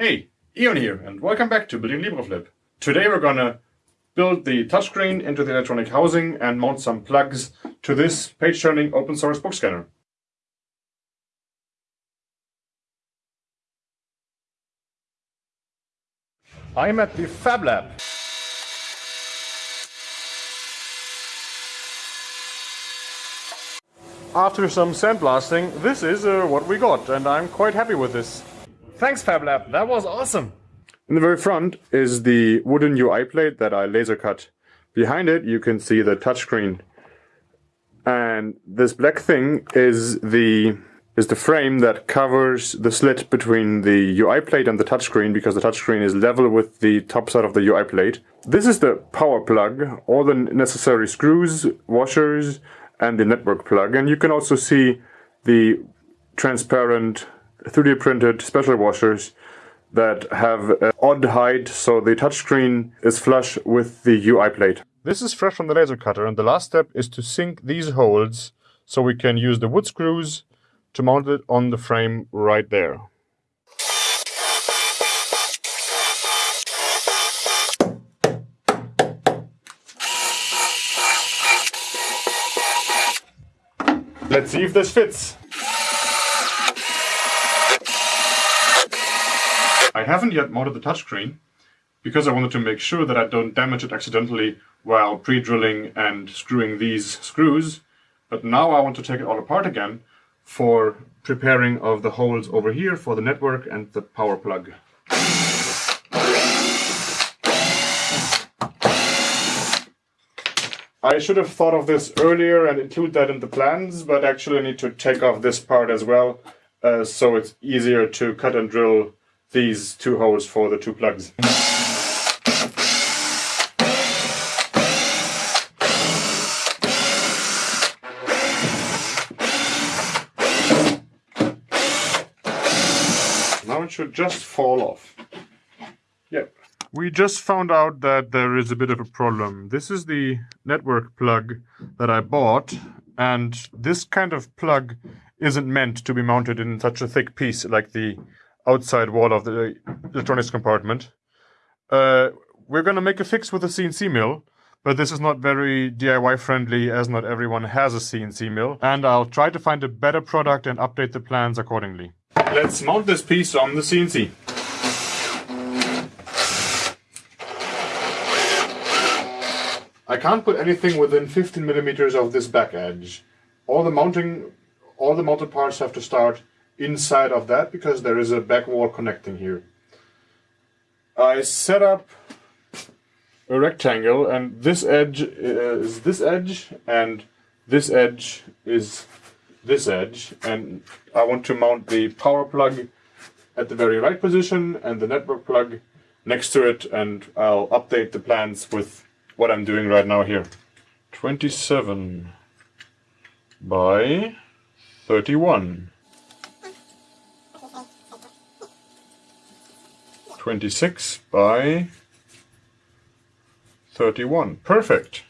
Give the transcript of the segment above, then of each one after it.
Hey, Ion here, and welcome back to Building LibreFlip. Today we're gonna build the touchscreen into the electronic housing and mount some plugs to this page-turning open source book scanner. I'm at the Fab Lab. After some sandblasting, this is uh, what we got, and I'm quite happy with this. Thanks, FabLab. That was awesome. In the very front is the wooden UI plate that I laser cut. Behind it, you can see the touchscreen. And this black thing is the is the frame that covers the slit between the UI plate and the touchscreen because the touchscreen is level with the top side of the UI plate. This is the power plug, all the necessary screws, washers, and the network plug. And you can also see the transparent 3D printed special washers that have an odd height so the touchscreen is flush with the UI plate. This is fresh from the laser cutter and the last step is to sink these holes so we can use the wood screws to mount it on the frame right there. Let's see if this fits. I haven't yet modded the touchscreen because I wanted to make sure that I don't damage it accidentally while pre-drilling and screwing these screws. But now I want to take it all apart again for preparing of the holes over here for the network and the power plug. I should have thought of this earlier and include that in the plans, but actually I need to take off this part as well, uh, so it's easier to cut and drill these two holes for the two plugs. Now it should just fall off. Yep. We just found out that there is a bit of a problem. This is the network plug that I bought, and this kind of plug isn't meant to be mounted in such a thick piece like the outside wall of the electronics compartment. Uh, we're going to make a fix with a CNC mill, but this is not very DIY friendly as not everyone has a CNC mill, and I'll try to find a better product and update the plans accordingly. Let's mount this piece on the CNC. I can't put anything within 15 millimeters of this back edge. All the mounting, all the mounted parts have to start inside of that because there is a back wall connecting here. I set up a rectangle and this edge uh, is this edge and this edge is this edge and I want to mount the power plug at the very right position and the network plug next to it and I'll update the plans with what I'm doing right now here. 27 by 31. 26 by 31. Perfect.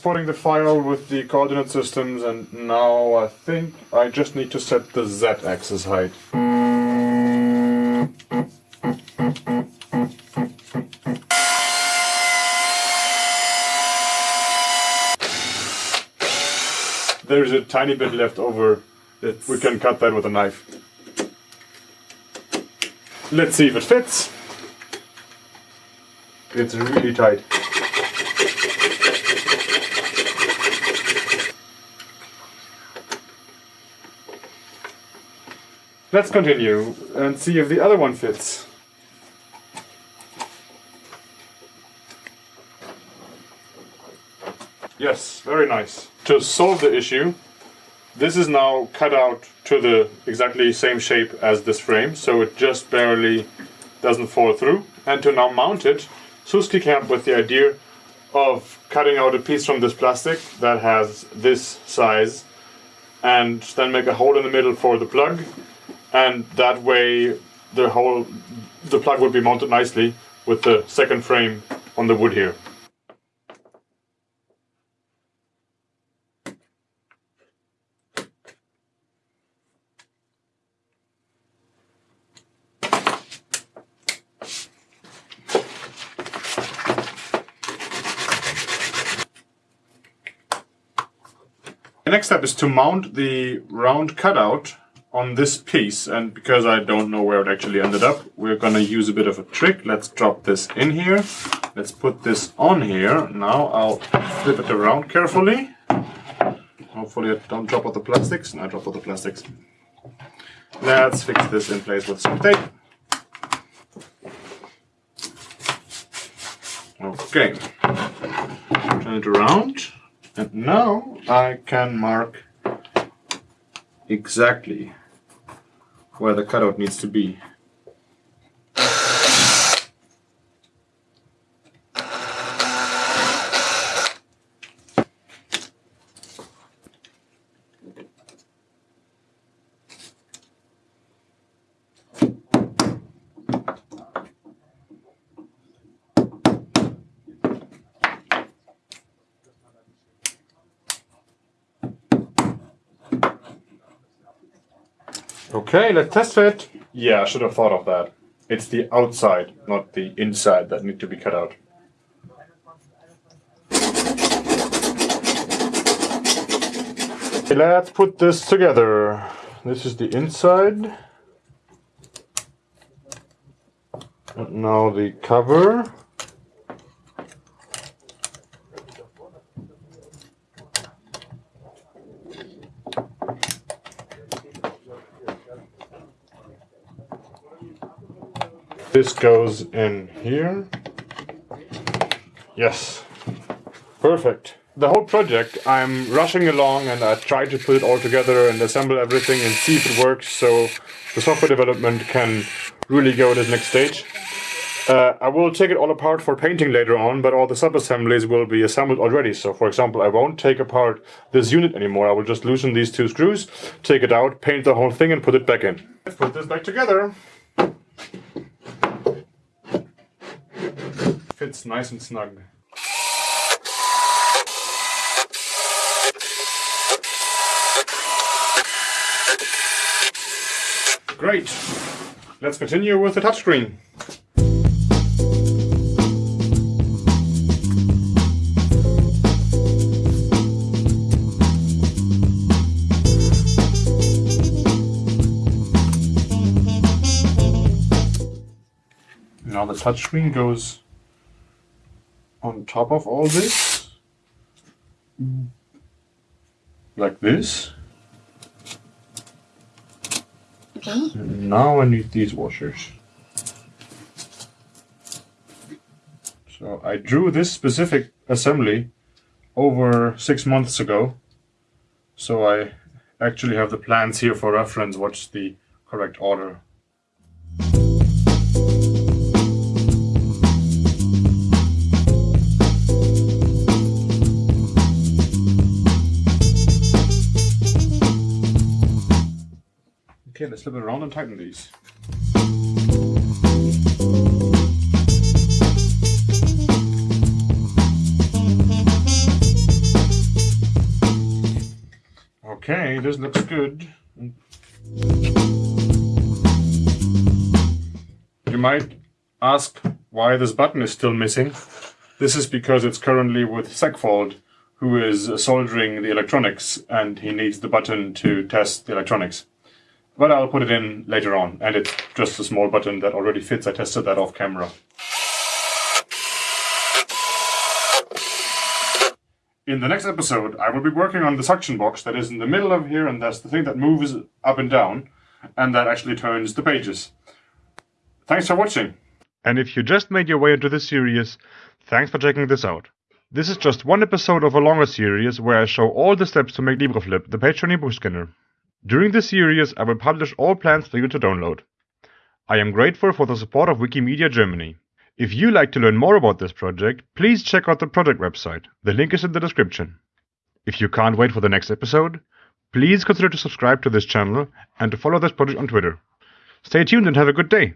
Exporting the file with the coordinate systems and now I think I just need to set the z-axis height. There's a tiny bit left over. It's... We can cut that with a knife. Let's see if it fits. It's really tight. Let's continue and see if the other one fits. Yes, very nice. To solve the issue, this is now cut out to the exactly same shape as this frame, so it just barely doesn't fall through. And to now mount it, Suski came up with the idea of cutting out a piece from this plastic that has this size and then make a hole in the middle for the plug and that way the whole the plug will be mounted nicely with the second frame on the wood here. The next step is to mount the round cutout on this piece and because I don't know where it actually ended up we're gonna use a bit of a trick. Let's drop this in here. Let's put this on here. Now I'll flip it around carefully. Hopefully I don't drop all the plastics. And I drop all the plastics. Let's fix this in place with some tape. Okay. Turn it around. And now I can mark exactly where the cutout needs to be. Okay, let's test fit. Yeah, I should have thought of that. It's the outside, not the inside that need to be cut out. Okay, let's put this together. This is the inside. And now the cover. This goes in here. Yes, perfect. The whole project, I'm rushing along and I try to put it all together and assemble everything and see if it works so the software development can really go to the next stage. Uh, I will take it all apart for painting later on, but all the sub-assemblies will be assembled already. So for example, I won't take apart this unit anymore. I will just loosen these two screws, take it out, paint the whole thing and put it back in. Let's put this back together. Fits nice and snug. Great. Let's continue with the touchscreen. Now the touchscreen goes on top of all this, like this. Okay. And now I need these washers. So I drew this specific assembly over six months ago. So I actually have the plans here for reference what's the correct order. Let's flip it around and tighten these. Okay, this looks good. You might ask why this button is still missing. This is because it's currently with Segfold, who is soldering the electronics, and he needs the button to test the electronics. But I'll put it in later on, and it's just a small button that already fits. I tested that off camera. In the next episode, I will be working on the suction box that is in the middle of here, and that's the thing that moves up and down, and that actually turns the pages. Thanks for watching. And if you just made your way into this series, thanks for checking this out. This is just one episode of a longer series where I show all the steps to make LibreFlip, the page book scanner. During this series, I will publish all plans for you to download. I am grateful for the support of Wikimedia Germany. If you like to learn more about this project, please check out the project website. The link is in the description. If you can't wait for the next episode, please consider to subscribe to this channel and to follow this project on Twitter. Stay tuned and have a good day.